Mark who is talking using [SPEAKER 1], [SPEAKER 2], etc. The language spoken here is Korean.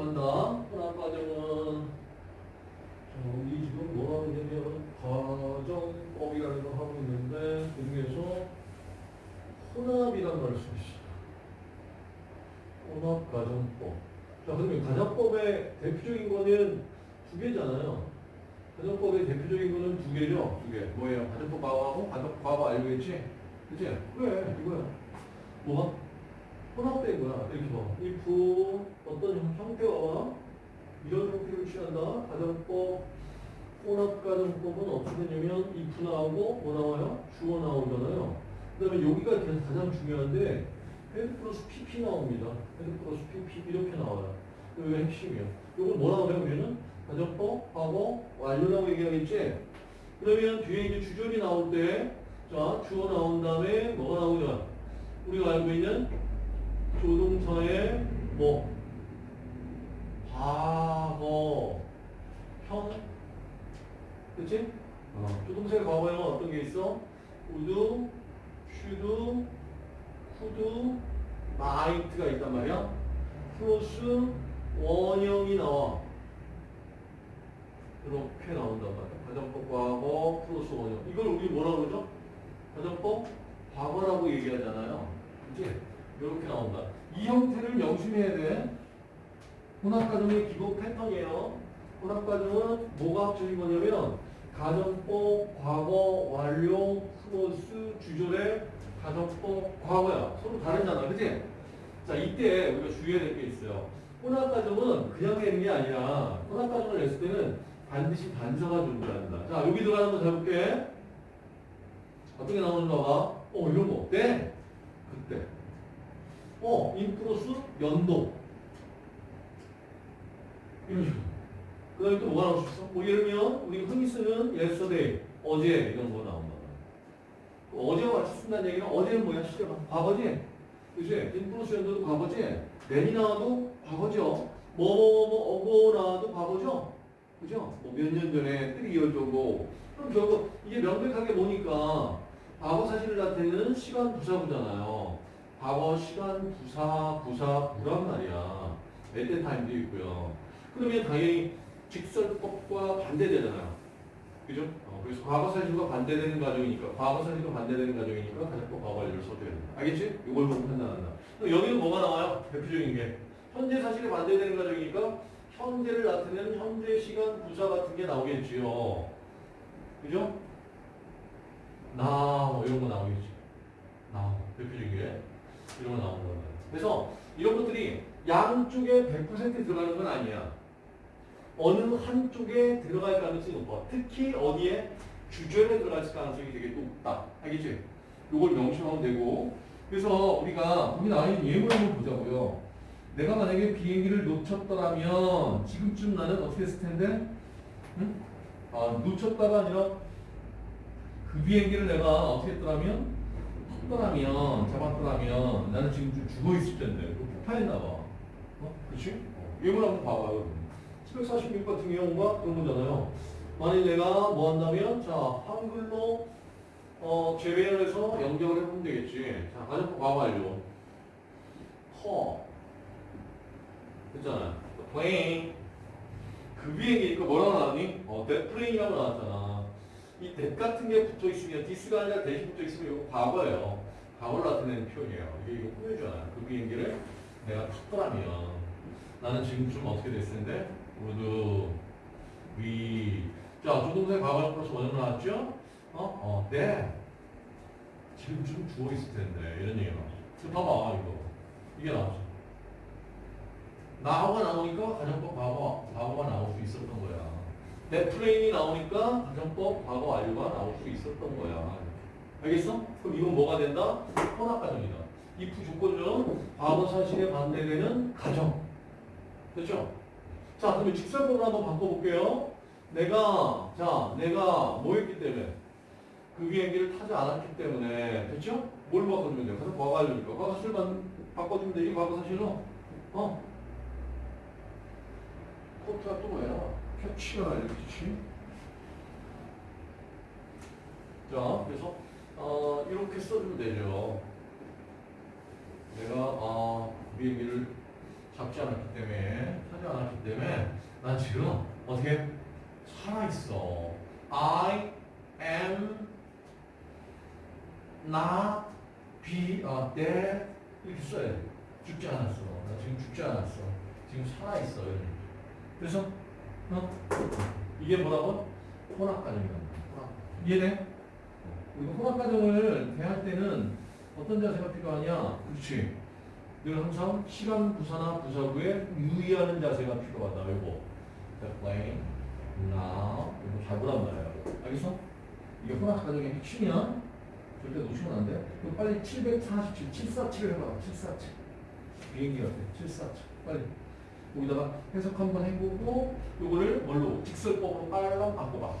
[SPEAKER 1] 간다. 혼합 과정은 자, 우리 지금 뭐 하게 되면 과정법이라는 걸 하고 있는데 그 중에서 혼합이라는 걸수 있어. 혼합 과정법. 자, 그러면 가정법의 대표적인 거는 두 개잖아요. 가정법의 대표적인 거는 두 개죠. 두 개. 뭐예요? 가정법 과거하고 가정법 과거 알고 있지? 그치? 그래, 이거야. 뭐가? 혼합된 거야. 이렇게 봐. if 어떤 형태와 이런 형태를 취한다. 가정법, 혼합 가정법은 어떻게 되냐면 if 나오고 뭐 나와요? 주어 나오잖아요. 그 다음에 여기가 가장 중요한데 had 플러스 pp 나옵니다. had 플러스 pp 이렇게 나와요. 이게 핵심이에요. 이걸 뭐라고 해요? 우리는 가정법, 과거, 완료라고 얘기하겠지? 그러면 뒤에 이제 주절이 나올 때, 자, 주어 나온 다음에 뭐가 나오냐? 우리가 알고 있는 조동사의 뭐, 과거, 형, 그치? 어. 조동사의 과거에는 어떤 게 있어? would, should, could, might가 있단 말이야. 플러스 원형이 나와. 이렇게 나온단 말이야. 가정법 과거 플러스 원형. 이걸 우리 뭐라고 그러죠? 가정법 과거라고 얘기하잖아요. 그치? 이렇게 나온다. 이 형태를 명심해야 돼. 혼합가정의 기본 패턴이에요. 혼합가정은 뭐가 합쳐진 거냐면 가정법, 과거, 완료, 플러스 주절의 가정법, 과거야. 서로 다르잖아. 그치? 자, 이때 우리가 주의해야 될 게 있어요. 혼합가정은 그냥 내는 게 아니라 혼합가정을 냈을 때는 반드시 단서가 존재한다. 자, 여기 들어가는 거 잘 볼게. 어떻게 나오는가 봐. 어, 이런 거 어때? 그때. 어, 인 플러스 연도. 이런 식으로. 그 다음에 또 뭐가 나올 수 있어? 뭐 예를 들면, 우리 흔히 쓰는 yesterday, 어제, 이런 거 나온다. 어제와 같이 쓴다는 얘기는 어제는 뭐야? 시제가 과거지? 그지? 인 플러스 연도도 과거지? 내이 나와도 과거죠? 뭐뭐뭐 어고 나와도 과거죠? 그죠? 뭐 몇 년 전에 3year 정도. 그럼 결국 이게 명백하게 보니까 과거 사실을 나타내는 시간 부사구잖아요. 과거 시간 부사 부사 부란 말이야. at time도 있고요. 그러면 당연히 직설법과 반대되잖아요. 그죠? 어, 그래서 과거 사실과 반대되는 과정이니까 과거 사실과 반대되는 과정이니까 가정법 과거 완료를 써줘야 된다. 알겠지? 이걸 보고 판단한다. 그럼 여기는 뭐가 나와요? 대표적인 게 현재 사실에 반대되는 과정이니까 현재를 나타내는 현재 시간 부사 같은 게 나오겠지요. 그죠? 나, 뭐 이런 거 나오겠지. 나, 대표적인 게. 이런 거 나오는 거예요. 그래서 이런 것들이 양쪽에 100% 들어가는 건 아니야. 어느 한쪽에 들어갈 가능성이 높아. 특히 어디에 주절에 들어갈 가능성이 되게 높다. 알겠지? 이걸 명심하면 되고. 그래서 우리가 여기 나와 있는 예문 한번 보자고요. 내가 만약에 비행기를 놓쳤더라면 지금쯤 나는 어떻게 했을 텐데? 응? 아, 놓쳤다가 아니라 그 비행기를 내가 어떻게 했더라면? 탔더라면, 잡았더라면 나는 지금 좀 죽어 있을 텐데. 그 폭파했나 봐. 어? 그치? 어. 예문 한번 봐봐요. 746 같은 경우가 그런 거잖아요. 만약 내가 뭐 한다면, 자, 한글로 어, 제외를 해서 연결을 해보면 되겠지. 자, 과거 완료. 허. 됐잖아요. plane. 그 비행기니까 뭐라고 나왔니? 어, that plane이라고 나왔잖아. 이 that 같은 게 붙어 있으면, this가 아니라 대시 붙어 있으면 이거 과거예요. 과거를 나타내는 표현이에요. 이게 이거 꾸며잖아요. 그 비행기를 내가 탔더라면 나는 지금쯤 어떻게 됐을 텐데? would, be. 자, 조동사의 과거 플러스 원형 나왔죠? 어? 어, 네. 지금쯤 죽어 있을 텐데. 이런 얘기가 나오죠. 봐봐, 이거. 이게 나오죠. now하고 나오니까 가정법 과거, 과거가 나올 수 있었던 거야. that plane이 나오니까 가정법 과거 완료가 나올 수 있었던 거야. 알겠어? 그럼 이건 뭐가 된다? 혼합 가정이다. if 조건은 과거 사실에 반대되는 가정. 됐죠? 자, 그러면 직설법을 한번 바꿔볼게요. 내가, 자, 내가 뭐 했기 때문에? 그 비행기를 타지 않았기 때문에. 됐죠? 뭘 바꿔주면 돼요? 그래서 과거 완료니까. 과거 사실만 바꿔주면 되지, 과거 사실로. 어? 코트가 또 뭐야? 캐치가 이렇게치. 자, 그래서 어, 이렇게 써주면 되죠. 내가 어, 비행기를 잡지 않았기 때문에 하지 않았기 때문에 난 지금 어떻게 살아 있어. I am not be a dead 이렇게 써야 돼. 죽지 않았어. 나 지금 죽지 않았어. 지금 살아 있어. 그래서 어? 이게 뭐라고? 혼합 과정이란다. 혼합. 이해돼? 이거 혼합 과정을 대할 때는 어떤 자세가 필요하냐? 그렇지. 늘 항상 시간 부사나 부사구에 유의하는 자세가 필요하다. 이거. The plane now 이거 잘 보란 말이야. 알겠어? 이게 혼합 과정의 핵심이야. 절대 놓치면 안 돼. 이거 빨리 747, 747 해봐. 747. 비행기 어때? 747. 빨리. 거기다가 해석 한번 해보고 요거를 뭘로? 직설법으로 빨랑 바꿔봐.